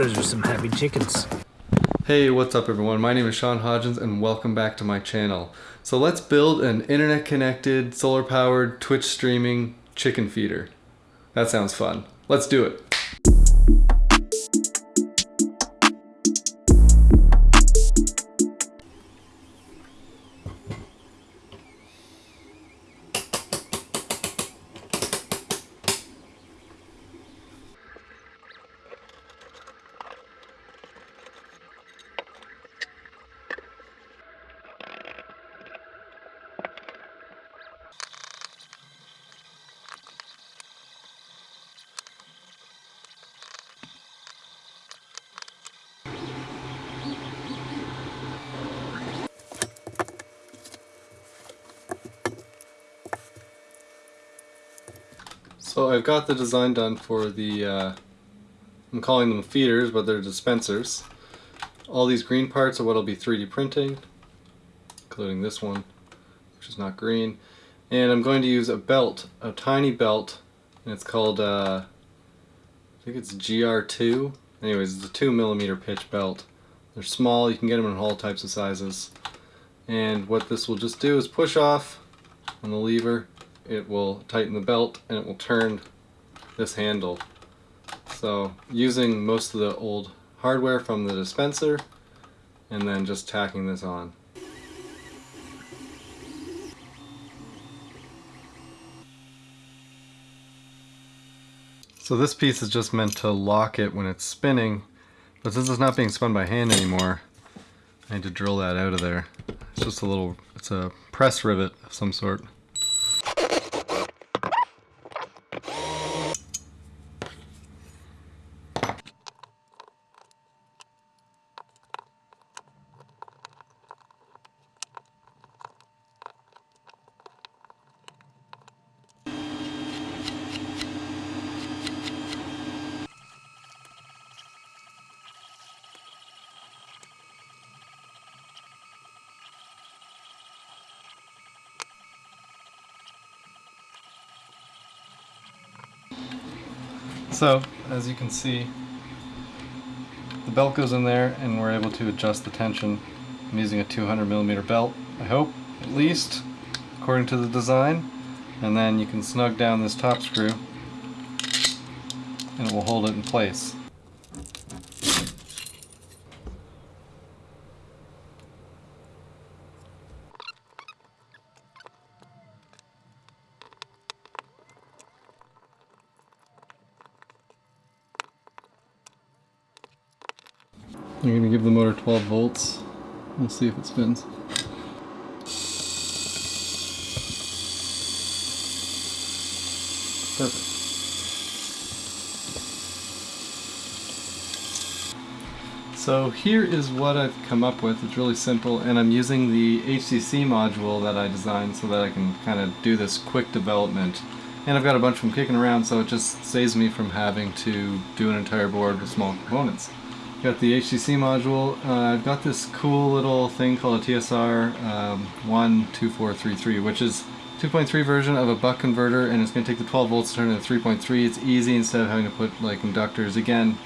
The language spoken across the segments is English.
Those are some happy chickens. Hey, what's up everyone? My name is Sean Hodgins and welcome back to my channel. So let's build an internet connected, solar powered, Twitch streaming chicken feeder. That sounds fun. Let's do it. So I've got the design done for the, uh, I'm calling them feeders, but they're dispensers. All these green parts are what I'll be 3D printing, including this one, which is not green. And I'm going to use a belt, a tiny belt, and it's called, uh, I think it's GR2. Anyways, it's a 2 millimeter pitch belt. They're small, you can get them in all types of sizes. And what this will just do is push off on the lever it will tighten the belt and it will turn this handle. So using most of the old hardware from the dispenser and then just tacking this on. So this piece is just meant to lock it when it's spinning, but since it's not being spun by hand anymore, I need to drill that out of there. It's just a little, it's a press rivet of some sort. So, as you can see, the belt goes in there and we're able to adjust the tension. I'm using a 200 millimeter belt, I hope, at least, according to the design. And then you can snug down this top screw and it will hold it in place. I'm to give the motor 12 volts. We'll see if it spins. Perfect. So here is what I've come up with. It's really simple and I'm using the HCC module that I designed so that I can kind of do this quick development. And I've got a bunch of them kicking around so it just saves me from having to do an entire board with small components. Got the HTC module. Uh, I've got this cool little thing called a TSR um, 12433, which is 2.3 version of a buck converter, and it's going to take the 12 volts to turn it into 3.3. It's easy instead of having to put like inductors. Again,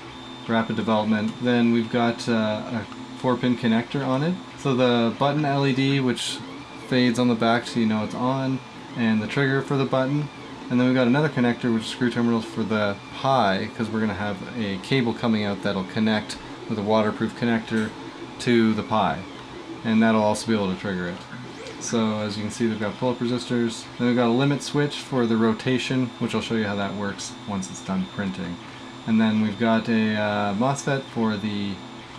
rapid development. Then we've got uh, a 4-pin connector on it. So the button LED, which fades on the back so you know it's on, and the trigger for the button. And then we've got another connector, which is screw terminals for the Pi, because we're going to have a cable coming out that'll connect with a waterproof connector to the Pi. And that'll also be able to trigger it. So as you can see, we've got pull-up resistors. Then we've got a limit switch for the rotation, which I'll show you how that works once it's done printing. And then we've got a uh, MOSFET for the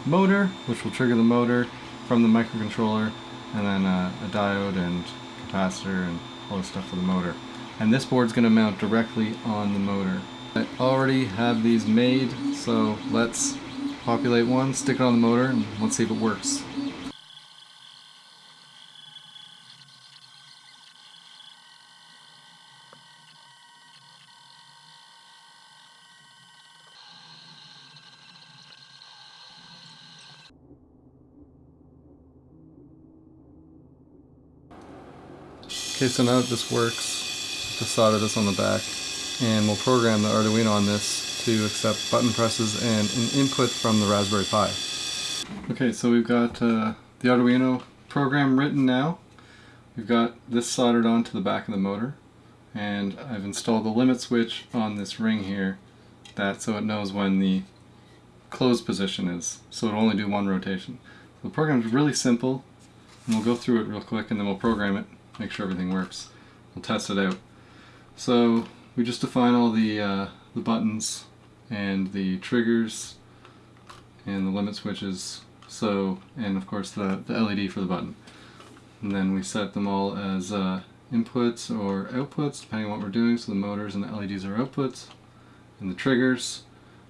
motor, which will trigger the motor from the microcontroller, and then uh, a diode and capacitor and all the stuff for the motor. And this board's going to mount directly on the motor. I already have these made, so let's populate one, stick it on the motor, and let's see if it works. Okay, so now that this works, just solder this on the back, and we'll program the Arduino on this to accept button presses and an input from the Raspberry Pi. Okay, so we've got uh, the Arduino program written now. We've got this soldered onto the back of the motor and I've installed the limit switch on this ring here that so it knows when the closed position is so it'll only do one rotation. So the program is really simple and we'll go through it real quick and then we'll program it, make sure everything works. We'll test it out. So we just define all the, uh, the buttons and the triggers and the limit switches. So and of course the, the LED for the button. And then we set them all as uh, inputs or outputs depending on what we're doing. So the motors and the LEDs are outputs and the triggers.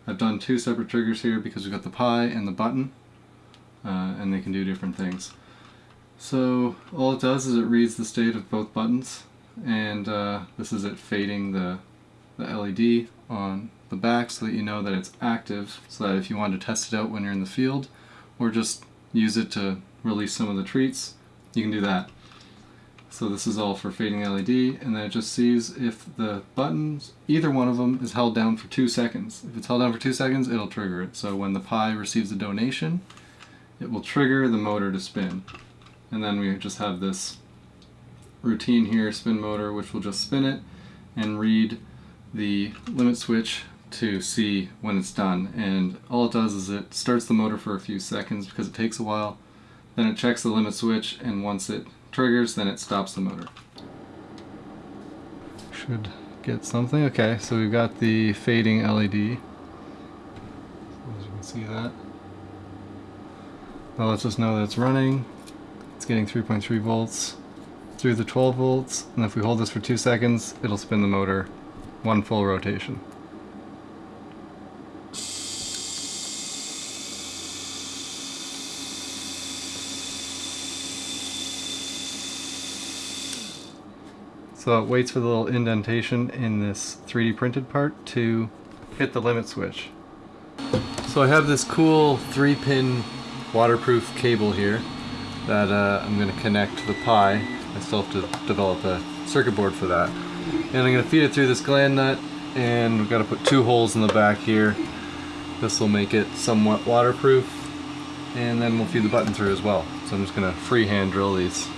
I've done two separate triggers here because we've got the Pi and the button uh, and they can do different things. So all it does is it reads the state of both buttons and uh, this is it fading the, the LED on the back so that you know that it's active so that if you want to test it out when you're in the field or just use it to release some of the treats you can do that. So this is all for fading LED and then it just sees if the buttons either one of them is held down for two seconds. If it's held down for two seconds it'll trigger it. So when the Pi receives a donation it will trigger the motor to spin. And then we just have this routine here, spin motor, which will just spin it and read the limit switch to see when it's done. And all it does is it starts the motor for a few seconds because it takes a while. Then it checks the limit switch and once it triggers, then it stops the motor. Should get something. Okay, so we've got the fading LED. As you can see that. That lets us know that it's running. It's getting 3.3 volts through the 12 volts, and if we hold this for two seconds, it'll spin the motor one full rotation. So it waits for the little indentation in this 3D printed part to hit the limit switch. So I have this cool three pin waterproof cable here that uh, I'm going to connect to the Pi. I still have to develop a circuit board for that. And I'm going to feed it through this gland nut and we've got to put two holes in the back here. This will make it somewhat waterproof and then we'll feed the button through as well. So I'm just going to freehand drill these.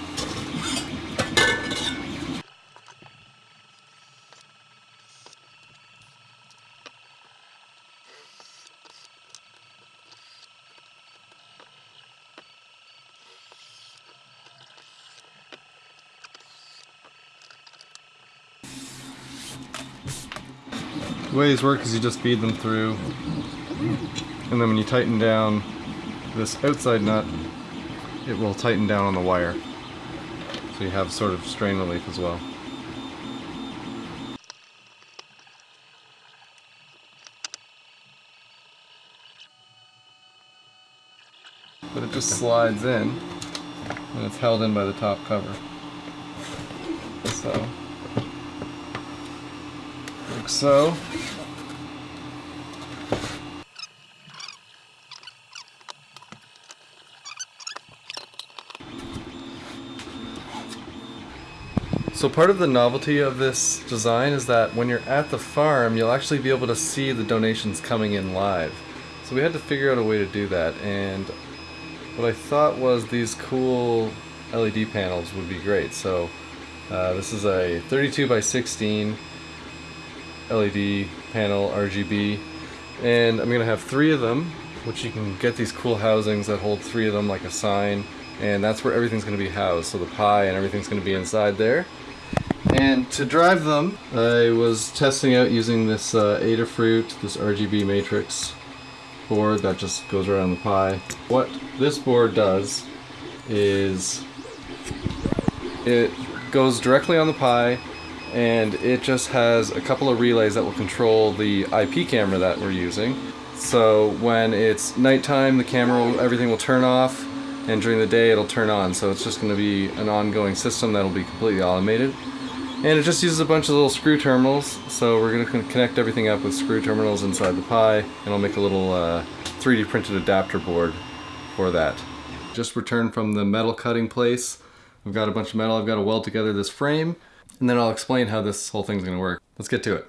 The way these work is you just feed them through and then when you tighten down this outside nut it will tighten down on the wire so you have sort of strain relief as well. But it just slides in and it's held in by the top cover. So like so. So part of the novelty of this design is that when you're at the farm, you'll actually be able to see the donations coming in live. So we had to figure out a way to do that, and what I thought was these cool LED panels would be great. So uh, this is a 32 by 16 LED panel RGB and I'm gonna have three of them which you can get these cool housings that hold three of them like a sign. And that's where everything's gonna be housed. So the Pi and everything's gonna be inside there. And to drive them I was testing out using this uh, Adafruit this RGB matrix board that just goes around the Pi what this board does is it goes directly on the Pi and it just has a couple of relays that will control the IP camera that we're using. So when it's nighttime, the camera, will, everything will turn off, and during the day it'll turn on. So it's just going to be an ongoing system that'll be completely automated. And it just uses a bunch of little screw terminals, so we're going to connect everything up with screw terminals inside the Pi, and I'll make a little uh, 3D printed adapter board for that. Just returned from the metal cutting place. I've got a bunch of metal, I've got to weld together this frame and then I'll explain how this whole thing's gonna work. Let's get to it.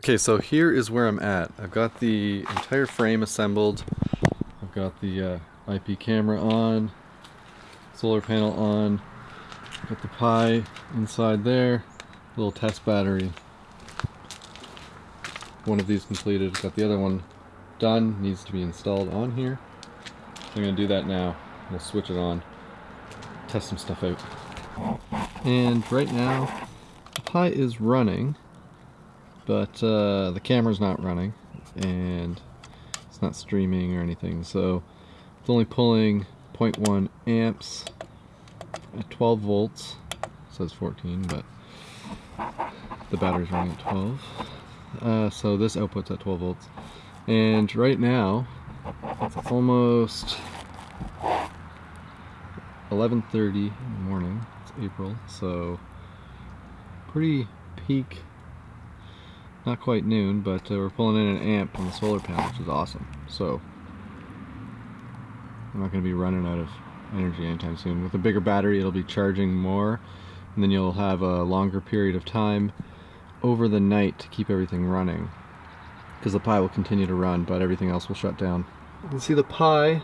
Okay, so here is where I'm at. I've got the entire frame assembled. I've got the uh, IP camera on, solar panel on, got the Pi inside there, little test battery. One of these completed, got the other one done, needs to be installed on here. I'm gonna do that now. We'll switch it on, test some stuff out. And right now, the Pi is running but uh, the camera's not running and it's not streaming or anything so it's only pulling 0.1 amps at 12 volts. It says 14 but the battery's running at 12 uh, so this output's at 12 volts. And right now it's almost 11.30 in the morning. It's April so pretty peak not quite noon, but uh, we're pulling in an amp on the solar panel, which is awesome. So, I'm not going to be running out of energy anytime soon. With a bigger battery, it'll be charging more, and then you'll have a longer period of time over the night to keep everything running. Because the Pi will continue to run, but everything else will shut down. You can see the Pi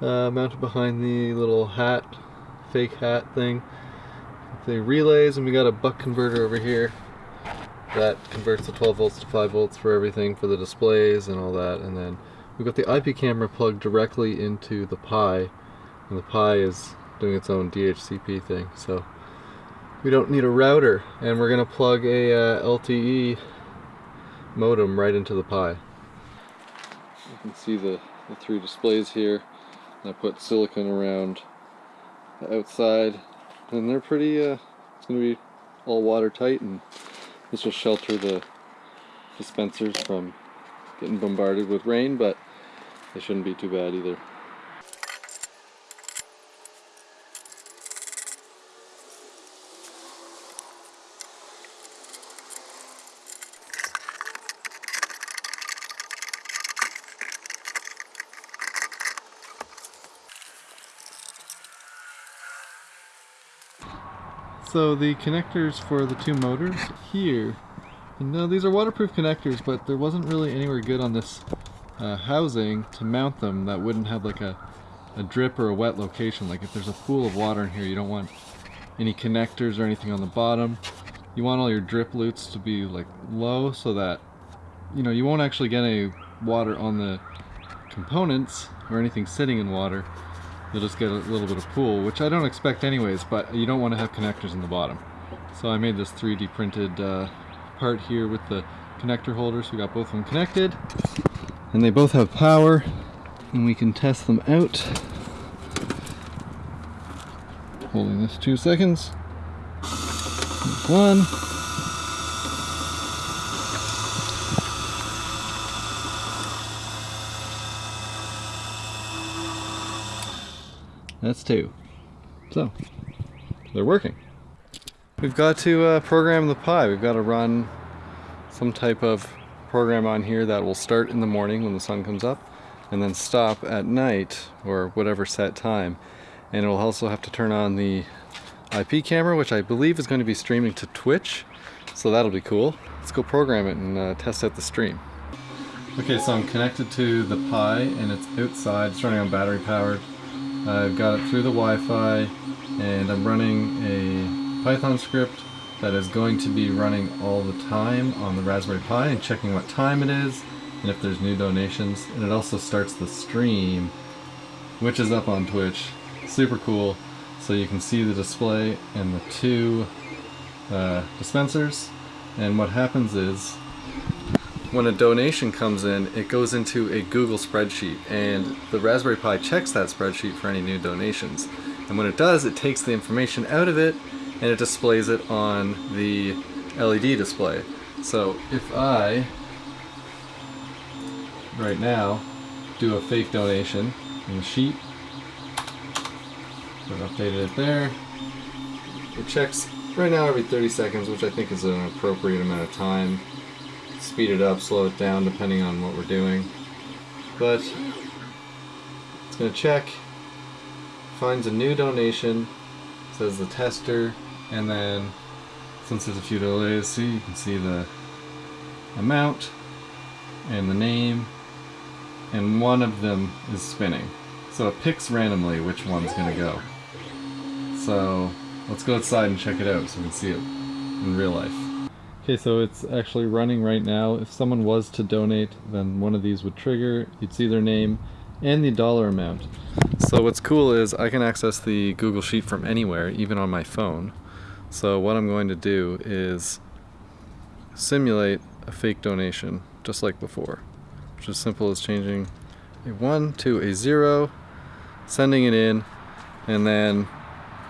uh, mounted behind the little hat, fake hat thing. The relays, and we got a buck converter over here that converts the 12 volts to 5 volts for everything for the displays and all that and then we've got the IP camera plugged directly into the Pi and the Pi is doing its own DHCP thing so we don't need a router and we're gonna plug a uh, LTE modem right into the Pi. You can see the, the three displays here I put silicon around the outside and they're pretty uh, it's gonna be all watertight and this will shelter the dispensers from getting bombarded with rain, but they shouldn't be too bad either. So the connectors for the two motors here, no, these are waterproof connectors, but there wasn't really anywhere good on this uh, housing to mount them that wouldn't have like a, a drip or a wet location. Like if there's a pool of water in here, you don't want any connectors or anything on the bottom. You want all your drip loops to be like low so that, you know, you won't actually get any water on the components or anything sitting in water you'll just get a little bit of pool, which I don't expect anyways, but you don't want to have connectors in the bottom. So I made this 3D printed uh, part here with the connector holders. We got both of them connected, and they both have power, and we can test them out. Holding this two seconds. One. That's two. So, they're working. We've got to uh, program the Pi. We've got to run some type of program on here that will start in the morning when the sun comes up and then stop at night or whatever set time. And it'll also have to turn on the IP camera, which I believe is going to be streaming to Twitch. So that'll be cool. Let's go program it and uh, test out the stream. Okay, so I'm connected to the Pi and it's outside, it's running on battery powered. I've got it through the Wi-Fi and I'm running a Python script that is going to be running all the time on the Raspberry Pi and checking what time it is and if there's new donations. And it also starts the stream, which is up on Twitch. Super cool. So you can see the display and the two uh, dispensers. And what happens is, when a donation comes in, it goes into a Google spreadsheet and the Raspberry Pi checks that spreadsheet for any new donations. And when it does, it takes the information out of it and it displays it on the LED display. So if I, right now, do a fake donation in the sheet, I've updated it there, it checks right now every 30 seconds, which I think is an appropriate amount of time. Speed it up, slow it down, depending on what we're doing. But it's going to check, finds a new donation, says the tester, and then since there's a few delays, see you can see the amount and the name, and one of them is spinning. So it picks randomly which one's going to go. So let's go outside and check it out so we can see it in real life. Okay, so it's actually running right now. If someone was to donate, then one of these would trigger. You'd see their name and the dollar amount. So what's cool is I can access the Google Sheet from anywhere, even on my phone. So what I'm going to do is simulate a fake donation, just like before. Which is simple as changing a 1 to a 0, sending it in, and then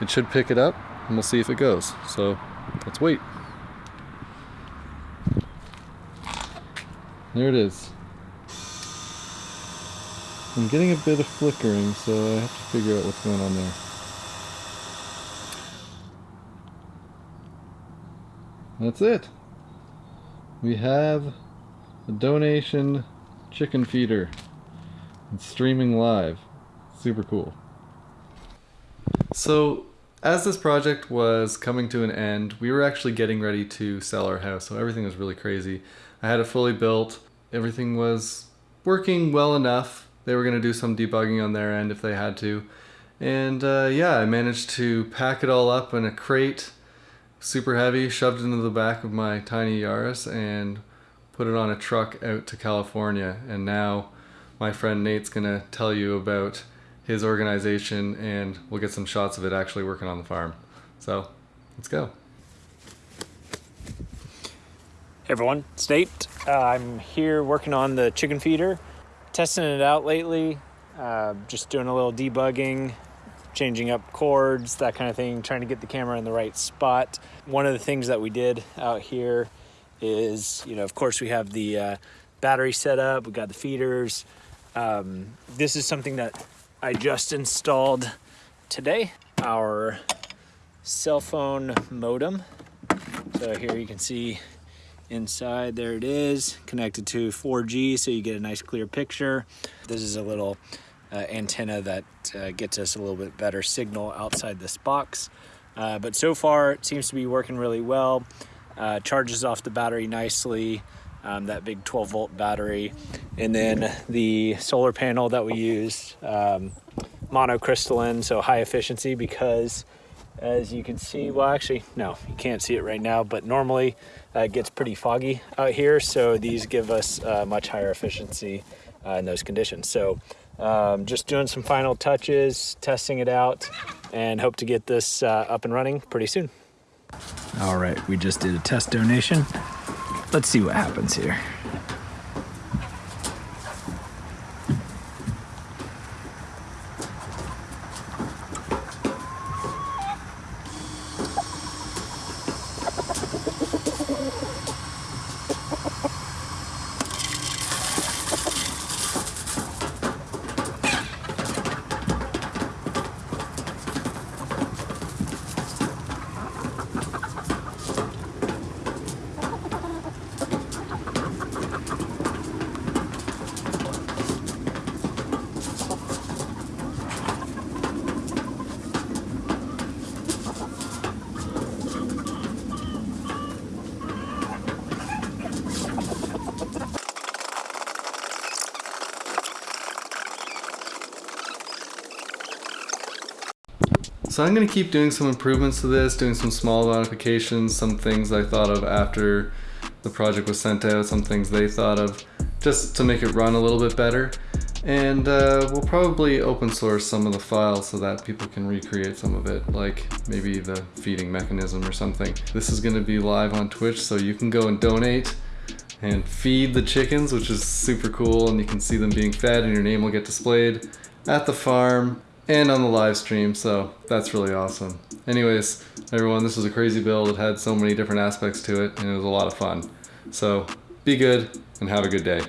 it should pick it up, and we'll see if it goes. So let's wait. There it is. I'm getting a bit of flickering, so I have to figure out what's going on there. That's it. We have a donation chicken feeder. It's streaming live. Super cool. So, as this project was coming to an end, we were actually getting ready to sell our house, so everything was really crazy. I had it fully built, everything was working well enough. They were going to do some debugging on their end if they had to. And uh, yeah, I managed to pack it all up in a crate super heavy, shoved into the back of my tiny Yaris and put it on a truck out to California. And now my friend Nate's gonna tell you about his organization and we'll get some shots of it actually working on the farm. So let's go. Hey everyone, it's Nate. Uh, I'm here working on the chicken feeder, testing it out lately, uh, just doing a little debugging, changing up cords, that kind of thing, trying to get the camera in the right spot. One of the things that we did out here is, you know, of course we have the uh, battery set up, we got the feeders. Um, this is something that I just installed today, our cell phone modem. So here you can see inside, there it is, connected to 4G so you get a nice clear picture. This is a little uh, antenna that uh, gets us a little bit better signal outside this box. Uh, but so far it seems to be working really well. Uh, charges off the battery nicely, um, that big 12 volt battery. And then the solar panel that we use, um, monocrystalline, so high efficiency because as you can see, well actually, no, you can't see it right now, but normally uh, it gets pretty foggy out here. So these give us uh, much higher efficiency in those conditions. So um, just doing some final touches, testing it out, and hope to get this uh, up and running pretty soon. All right, we just did a test donation. Let's see what happens here. So I'm gonna keep doing some improvements to this, doing some small modifications, some things I thought of after the project was sent out, some things they thought of, just to make it run a little bit better. And uh, we'll probably open source some of the files so that people can recreate some of it, like maybe the feeding mechanism or something. This is gonna be live on Twitch, so you can go and donate and feed the chickens, which is super cool, and you can see them being fed and your name will get displayed at the farm and on the live stream, so that's really awesome. Anyways, everyone, this was a crazy build. It had so many different aspects to it, and it was a lot of fun. So be good and have a good day.